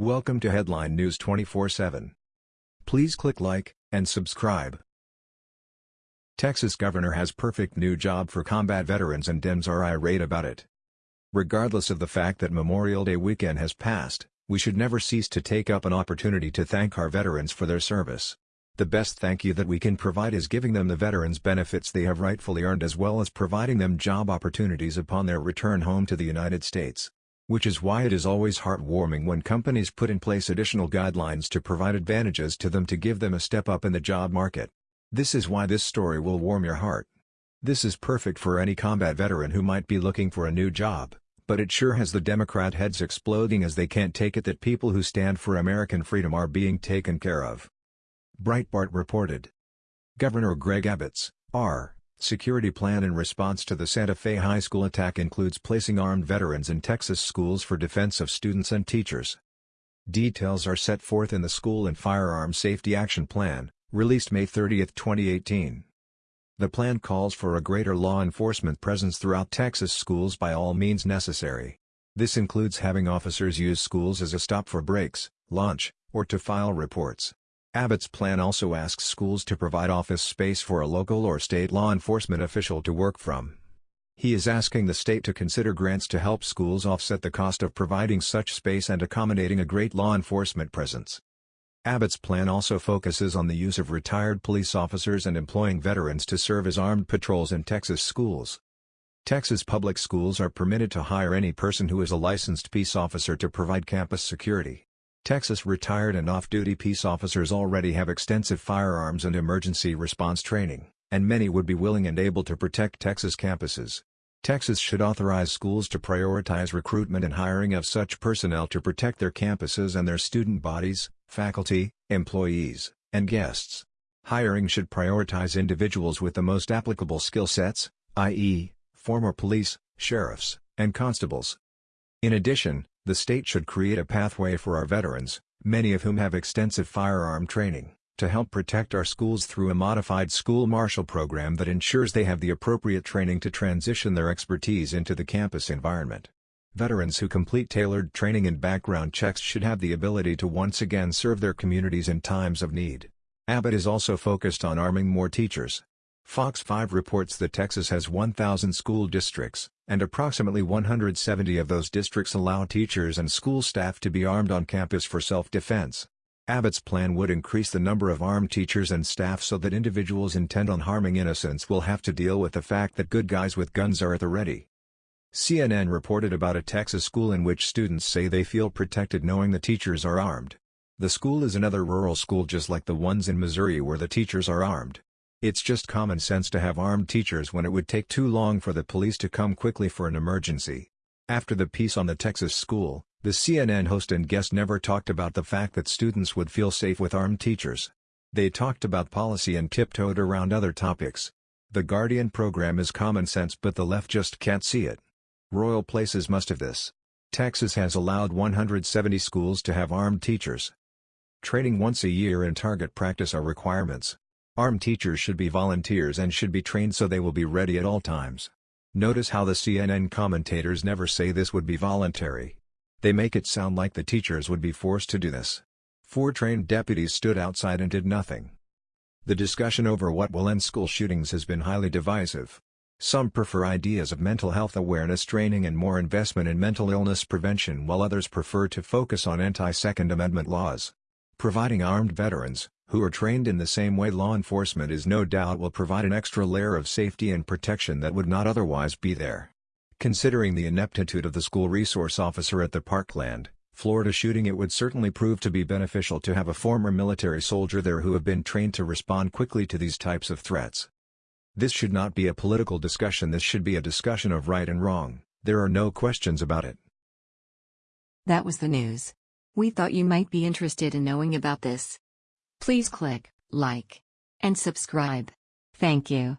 Welcome to Headline News 24/7. Please click like and subscribe. Texas governor has perfect new job for combat veterans and Dems are irate about it. Regardless of the fact that Memorial Day weekend has passed, we should never cease to take up an opportunity to thank our veterans for their service. The best thank you that we can provide is giving them the veterans benefits they have rightfully earned as well as providing them job opportunities upon their return home to the United States. Which is why it is always heartwarming when companies put in place additional guidelines to provide advantages to them to give them a step up in the job market. This is why this story will warm your heart. This is perfect for any combat veteran who might be looking for a new job, but it sure has the Democrat heads exploding as they can't take it that people who stand for American freedom are being taken care of. Breitbart reported. Governor Greg Abbott's R security plan in response to the Santa Fe High School attack includes placing armed veterans in Texas schools for defense of students and teachers. Details are set forth in the School and Firearms Safety Action Plan, released May 30, 2018. The plan calls for a greater law enforcement presence throughout Texas schools by all means necessary. This includes having officers use schools as a stop for breaks, lunch, or to file reports. Abbott's plan also asks schools to provide office space for a local or state law enforcement official to work from. He is asking the state to consider grants to help schools offset the cost of providing such space and accommodating a great law enforcement presence. Abbott's plan also focuses on the use of retired police officers and employing veterans to serve as armed patrols in Texas schools. Texas public schools are permitted to hire any person who is a licensed peace officer to provide campus security. Texas retired and off-duty peace officers already have extensive firearms and emergency response training, and many would be willing and able to protect Texas campuses. Texas should authorize schools to prioritize recruitment and hiring of such personnel to protect their campuses and their student bodies, faculty, employees, and guests. Hiring should prioritize individuals with the most applicable skill sets, i.e., former police, sheriffs, and constables. In addition, the state should create a pathway for our veterans, many of whom have extensive firearm training, to help protect our schools through a modified school marshal program that ensures they have the appropriate training to transition their expertise into the campus environment. Veterans who complete tailored training and background checks should have the ability to once again serve their communities in times of need. Abbott is also focused on arming more teachers, Fox 5 reports that Texas has 1,000 school districts, and approximately 170 of those districts allow teachers and school staff to be armed on campus for self-defense. Abbott's plan would increase the number of armed teachers and staff so that individuals intent on harming innocents will have to deal with the fact that good guys with guns are at the ready. CNN reported about a Texas school in which students say they feel protected knowing the teachers are armed. The school is another rural school just like the ones in Missouri where the teachers are armed. It's just common sense to have armed teachers when it would take too long for the police to come quickly for an emergency. After the piece on the Texas school, the CNN host and guest never talked about the fact that students would feel safe with armed teachers. They talked about policy and tiptoed around other topics. The Guardian program is common sense but the left just can't see it. Royal Places must have this. Texas has allowed 170 schools to have armed teachers. Training once a year and target practice are requirements. Armed teachers should be volunteers and should be trained so they will be ready at all times. Notice how the CNN commentators never say this would be voluntary. They make it sound like the teachers would be forced to do this. Four trained deputies stood outside and did nothing. The discussion over what will end school shootings has been highly divisive. Some prefer ideas of mental health awareness training and more investment in mental illness prevention while others prefer to focus on anti-Second Amendment laws. Providing armed veterans, who are trained in the same way law enforcement is no doubt will provide an extra layer of safety and protection that would not otherwise be there. Considering the ineptitude of the school resource officer at the Parkland, Florida shooting it would certainly prove to be beneficial to have a former military soldier there who have been trained to respond quickly to these types of threats. This should not be a political discussion this should be a discussion of right and wrong, there are no questions about it. That was the news. We thought you might be interested in knowing about this. Please click like and subscribe. Thank you.